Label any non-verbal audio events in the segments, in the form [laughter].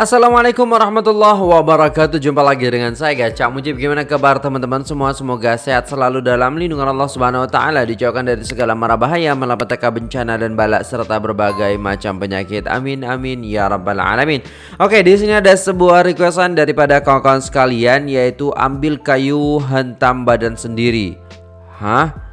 Assalamualaikum warahmatullahi wabarakatuh. Jumpa lagi dengan saya Gacha Mujib Gimana kabar teman-teman? Semua Semoga sehat selalu dalam lindungan Allah subhanahu wa ta'ala Dijauhkan dari segala mara bahaya Malapetaka bencana dan balak Serta berbagai macam penyakit. Amin amin ya rabbal alamin. Oke di sini ada sebuah requestan Daripada kawan-kawan sekalian Yaitu ambil kayu hentam badan sendiri. Hah?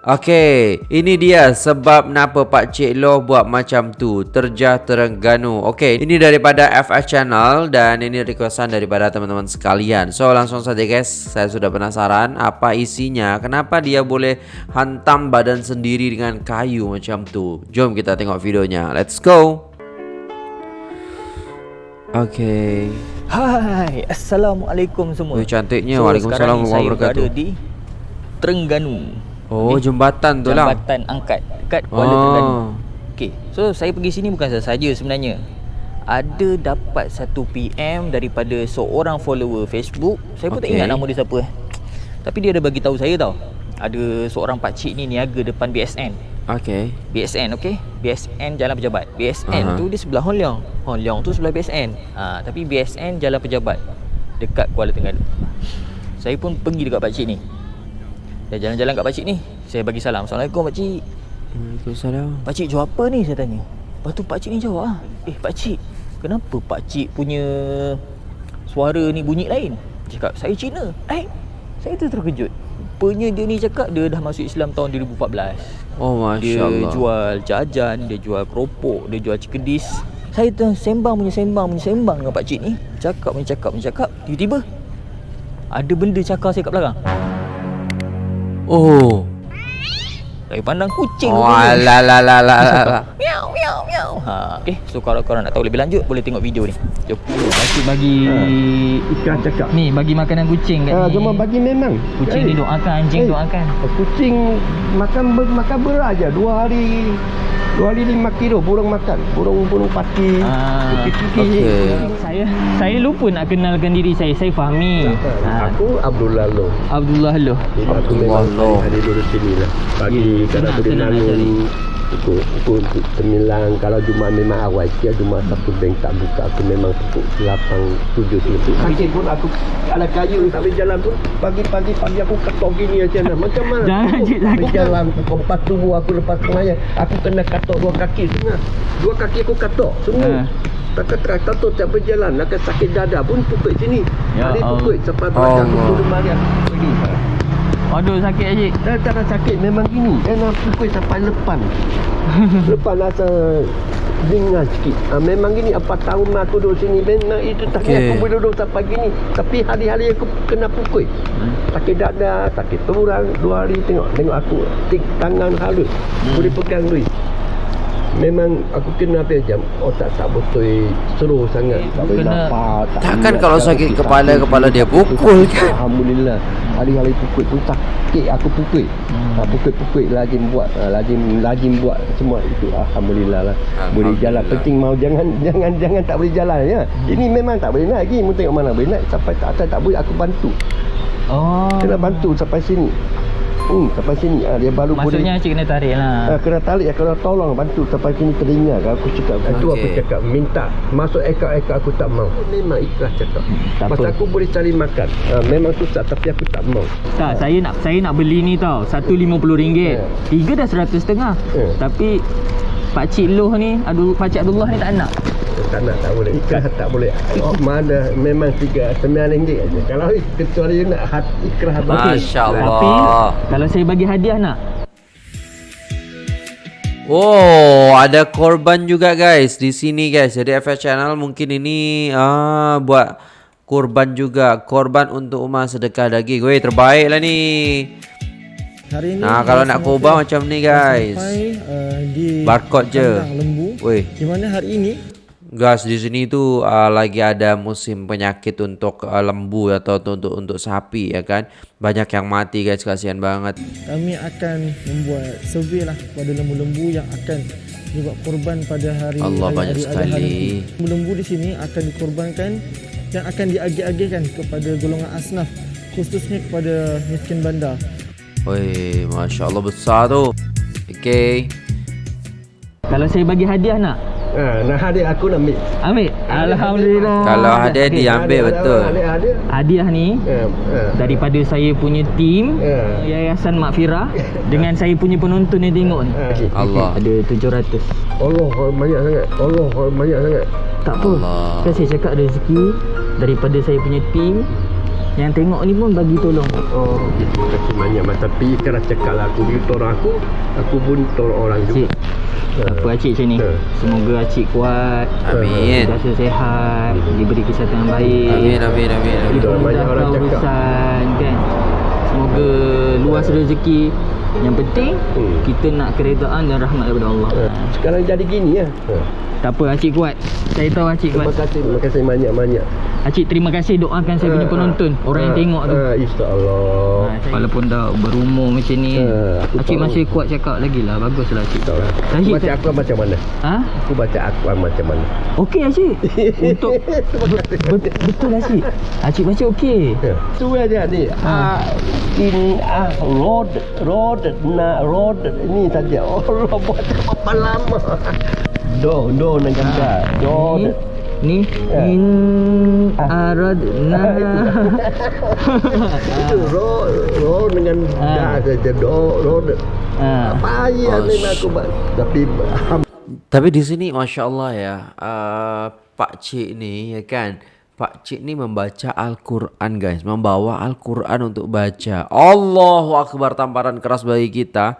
Okey, ini dia sebab kenapa Pak Cik Loh buat macam tu. Terjah Terengganu. Okey, ini daripada FS Channel dan ini requestan daripada teman-teman sekalian. So, langsung saja guys. Saya sudah penasaran apa isinya. Kenapa dia boleh hantam badan sendiri dengan kayu macam tu. Jom kita tengok videonya. Let's go. Okey. Hai, Assalamualaikum semua Oh, cantiknya. Waalaikumsalam warahmatullahi wabarakatuh. Saya berada di Terengganu Oh, Di jembatan tu lah. Jambatan Angkat Dekat Kuala Ah. Terengganu Okay, so saya pergi sini bukan sahaja sebenarnya Ada dapat satu PM daripada seorang follower Facebook Saya pun okay. tak Okay. ingat nama dia siapa eh. Tapi dia ada bagi tahu saya tau Ada seorang pakcik ni niaga depan BSN Okey. BSN okay BSN Jalan Pejabat BSN uh-huh. tu dia sebelah Hon Leong Hon Leong tu sebelah BSN ha, Tapi BSN Jalan Pejabat Dekat Kuala Terengganu Saya pun pergi dekat pakcik ni Dah jalan-jalan kat pakcik ni Saya bagi salam Assalamualaikum pakcik Waalaikumsalam. Pakcik jual apa ni saya tanya Lepas tu pakcik ni jawab ah, Eh pakcik Kenapa pakcik punya Suara ni bunyi lain Dia Cakap saya Cina Eh Saya tu terkejut Rupanya dia ni cakap Dia dah masuk Islam tahun 2014 Oh, Masya dia Allah. jual jajan, dia jual keropok, dia jual cikedis. Saya tu sembang punya sembang punya sembang dengan pak cik ni. Cakap punya cakap punya cakap. Tiba-tiba ada benda cakar saya kat belakang. Oh. Saya pandang kucing Oh, la la la la la. Miau miau miau. Ha, okay. So kalau korang nak tahu lebih lanjut boleh tengok video ni. Jom. Pakcik bagi Ikan cakap. ni bagi makanan kucing kat Ah, ni. cuma bagi memang. Kucing ni doakan, anjing Eh. doakan. Kucing makan makan beras aja dua hari dua hari lima kilo burung makan burung burung pati Ah, okey. Saya saya lupa nak kenalkan diri saya. Saya Fahmi. Ha, Aku Abdullah Lo. Abdullah Loh. Jadi aku Abdullah memang Lo. hari duduk sini lah. Pagi Ya, kalau nak pukul pukul sembilan kalau Jumaat memang awal sikit Jumaat satu bank tak buka aku memang pukul lapan tujuh tujuh sakit pun aku ada kayu tak boleh jalan pun pagi-pagi pagi aku ketok gini aja nah macam mana? Jangan, Aku Cik, tak sakit. jalan kompas tubuh aku lepas semaya aku kena katok dua kaki semua. Dua kaki aku katok semua. Ha. tak kata katok tak berjalan nak sakit dada pun pukul sini. Ya hari Allah. pukul sampai belakang aku Allah. turun mariam pergi Aduh sakit cik. Dah tak ada sakit memang gini. Dia nak pukul sampai lepan. [laughs] lepan rasa dengar sikit. Ha, memang gini apa tahun aku duduk sini memang itu tak okay. aku boleh duduk sampai gini. Tapi hari-hari aku kena pukul. Sakit dada, sakit perurang dua hari tengok tengok aku tik tangan halus. Boleh pegang duit. Memang aku kena apa jam. Otak tak betul. Seru sangat. Tak boleh Kena- lapar tak Takkan kalau tak sakit kepala, sakit, kepala dia pukul kan? Alhamdulillah. Hari-hari pukul tu sakit aku pukul. Hmm. pukul-pukul lazim buat ah, lazim lazim buat semua itu. Alhamdulillah lah. Boleh jalan. Alhamdulillah. penting mau jangan [laughs] jangan jangan tak boleh jalan ya. Ini memang tak boleh naik lagi. Mu tengok mana boleh naik. Sampai tak atas tak boleh. Aku bantu. Oh. kena bantu sampai sini hmm, sampai sini ah, dia baru Maksudnya cik kena tarik lah. Ah, kena tarik kena tolong bantu sampai sini telinga kan aku cakap itu Okey. aku cakap minta masuk ekor-ekor aku tak mau memang ikhlas cakap Tak pasal apa. aku boleh cari makan ah, memang susah tapi aku tak mau Tak, saya nak saya nak beli ni tau. Satu RM50. Ya. Tiga dah seratus setengah. Ya. Tapi Pak Cik Loh ni, aduh Pak Cik Abdullah ni tak nak. Tak nak tak boleh ikhlas tak boleh oh, mana memang tiga sembilan ringgit aja kalau kecuali nak ikhlas bagi Masya Tapi Allah. kalau saya bagi hadiah nak. Oh, ada korban juga guys di sini guys. Jadi FS Channel mungkin ini ah buat korban juga. Korban untuk umat sedekah daging. Weh, terbaik lah ni. Hari ni Nah, kalau nak kubah macam ni guys. Sampai uh, di Barcode je. lembu. Weh, Di mana hari ini guys di sini tu ah, lagi ada musim penyakit untuk ah, lembu atau tu- untuk untuk sapi ya kan. Banyak yang mati guys, kasihan banget. kami akan membuat survey lah kepada lembu-lembu yang akan dibuat korban pada hari Allah, hari- banyak hari sekali. Lembu-lembu di sini akan dikorbankan yang akan diagih-agihkan kepada golongan asnaf khususnya kepada miskin bandar. Weh, masya Allah besar tu. Okay. Kalau saya bagi hadiah nak. Ha, nah hadiah aku nak ambil. Ambil. Alhamdulillah. Kalau hadiah Okey. diambil betul. Hadiah hadiah. Hadiah ni Ha, ha. daripada saya punya tim Ya. Yayasan Makfirah dengan saya punya penonton yang tengok ni. Ha. Allah. Ada 700. Allah banyak sangat. Allah banyak sangat. Tak apa. Allah. Kan saya cakap rezeki daripada saya punya tim yang tengok ni pun bagi tolong. Oh, terima kasih banyak Mas. Tapi kerana cakap lah aku, dia tolong aku, aku pun tolong orang Cik, juga. tak apa Acik macam ni. Ha. Semoga Acik kuat. Amin. Rasa sihat, diberi kesihatan yang baik. Amin amin amin. amin. Itu banyak orang cakap. urusan kan. Semoga luas rezeki. Yang penting Hmm. kita nak keredaan dan rahmat daripada Allah. Ha. Sekarang jadi gini ya. Ha. Tak apa Acik kuat. Saya tahu Acik Terima kuat. kasih, terima kasih banyak-banyak. Acik terima kasih doakan saya punya Ha, penonton, ha, orang yang ha, tengok tu. Ha, insya-Allah. Walaupun dah berumur macam ni Ha, aku Acik tahu. masih kuat cakap lagi lah Baguslah Acik Tak lah. Aku Acik baca tak- akuan macam mana? Ha? Aku baca akuan macam mana? Okey Acik [laughs] Untuk bet- Betul Acik Acik baca okey Ya. Tu aja ni. Ha. Ah, in ah road road na road ini saja. Allah buat berapa lama? Do do dengan da. Do. Ni Ya. In Aradna [laughs] Itu ro ro dengan Ah. da saja do road. ha. Apa ya ni aku tapi Tapi di sini masya Allah ya, uh, Pak Cik ni ya kan, Pak Cik ni membaca Al-Quran guys, membawa Al-Quran untuk baca. Allahu Akbar tamparan keras bagi kita,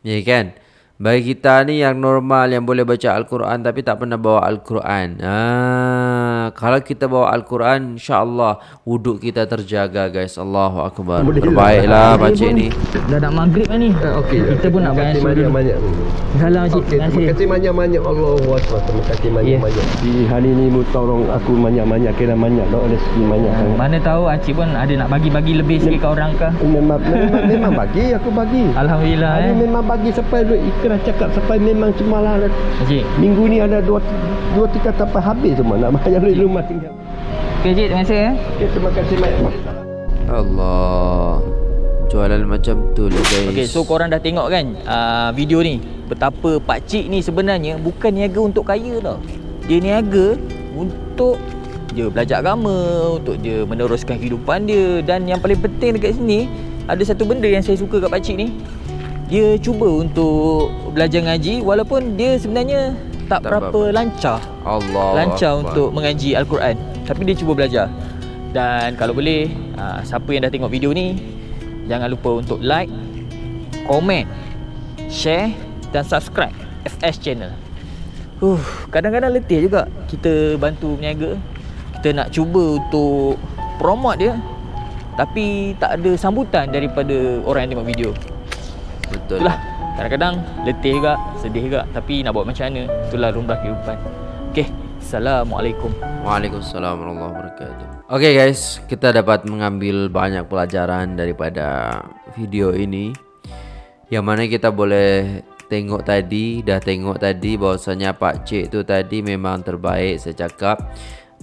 ya kan? Bagi kita ni yang normal yang boleh baca Al-Quran tapi tak pernah bawa Al-Quran. Ah, kalau kita bawa Al-Quran, insya-Allah wuduk kita terjaga guys. Allahu Akbar. Terbaiklah Pak Cik ni. Dah nak maghrib ni Ah, okey. Kita pun nak Terima kasih bayar banyak-banyak. Salam Okey, Terima terima kasih banyak-banyak Allah Akbar. Terima kasih banyak-banyak. Di hari ini mu tolong aku banyak-banyak kira banyak dah rezeki banyak sangat. Mana tahu Acik pun ada nak bagi-bagi lebih sikit ke orang ke Memang, memang, [laughs] bagi aku bagi. Alhamdulillah eh memang bagi sampai duit ikhlas cakap sampai memang semalam Acik minggu ni ada dua dua tiga sampai habis semua nak bayar di rumah tinggal. Okey Acik terima kasih eh Okay, terima kasih banyak. Allah. Jualan macam tu lah guys. Okey, so korang dah tengok kan uh, video ni betapa pak cik ni sebenarnya bukan niaga untuk kaya tau. Dia niaga untuk dia belajar agama, untuk dia meneruskan kehidupan dia dan yang paling penting dekat sini ada satu benda yang saya suka kat pak cik ni. Dia cuba untuk belajar ngaji walaupun dia sebenarnya tak, Tak berapa berapa. lancar. Allah lancar untuk mengaji Al-Quran. Tapi dia cuba belajar. Dan kalau boleh aa, Siapa yang dah tengok video ni Jangan lupa untuk like Komen Share Dan subscribe FS Channel. Huh, Kadang-kadang letih juga Kita bantu berniaga. Kita nak cuba untuk Promote dia Tapi tak ada sambutan daripada orang yang tengok video Betul. Itulah Kadang-kadang letih juga Sedih juga Tapi nak buat macam mana Itulah lumrah kehidupan Okay Assalamualaikum Waalaikumsalam warahmatullahi wabarakatuh. Oke guys, kita dapat mengambil banyak pelajaran daripada video ini. Yang mana kita boleh tengok tadi, dah tengok tadi bahwasanya Pak Cik tu tadi memang terbaik saya cakap.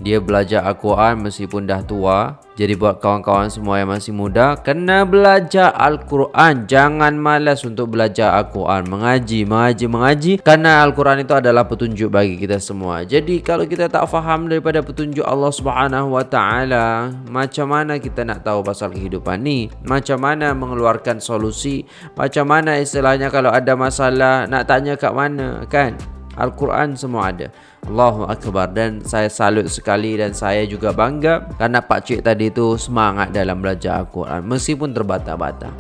Dia belajar Al-Quran meskipun dah tua. Jadi buat kawan-kawan semua yang masih muda, kena belajar Al-Quran. Jangan malas untuk belajar Al-Quran. Mengaji, mengaji, mengaji. Karena Al-Quran itu adalah petunjuk bagi kita semua. Jadi kalau kita tak faham daripada petunjuk Allah Subhanahu Wa Taala, macam mana kita nak tahu pasal kehidupan ni? Macam mana mengeluarkan solusi? Macam mana istilahnya kalau ada masalah nak tanya kat mana, kan? Al-Quran semua ada. Allahu Akbar dan saya salut sekali dan saya juga bangga karena Pak Cik tadi tu semangat dalam belajar Al-Quran meskipun terbata-bata.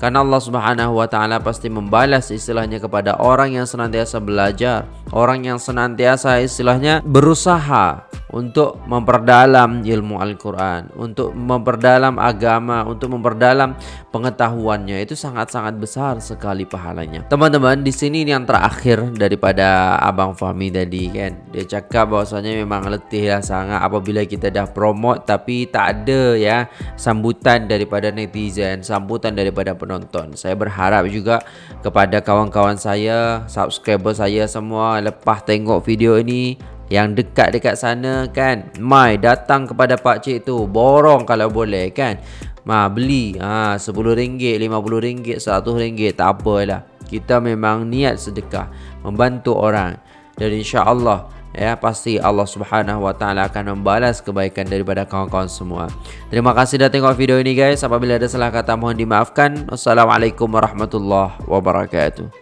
Karena Allah Subhanahu wa taala pasti membalas istilahnya kepada orang yang senantiasa belajar, orang yang senantiasa istilahnya berusaha untuk memperdalam ilmu Al-Quran, untuk memperdalam agama, untuk memperdalam pengetahuannya itu sangat-sangat besar sekali pahalanya. Teman-teman, di sini ini yang terakhir daripada Abang Fahmi tadi kan. Dia cakap bahwasanya memang letih lah sangat apabila kita dah promote tapi tak ada ya sambutan daripada netizen, sambutan daripada penonton. Saya berharap juga kepada kawan-kawan saya, subscriber saya semua lepas tengok video ini yang dekat-dekat sana kan Mai datang kepada pak cik tu Borong kalau boleh kan Ma beli ha, RM10, RM50, RM100 Tak apalah Kita memang niat sedekah Membantu orang dan insya Allah ya pasti Allah Subhanahu wa taala akan membalas kebaikan daripada kawan-kawan semua. Terima kasih sudah tengok video ini guys. Apabila ada salah kata mohon dimaafkan. Wassalamualaikum warahmatullahi wabarakatuh.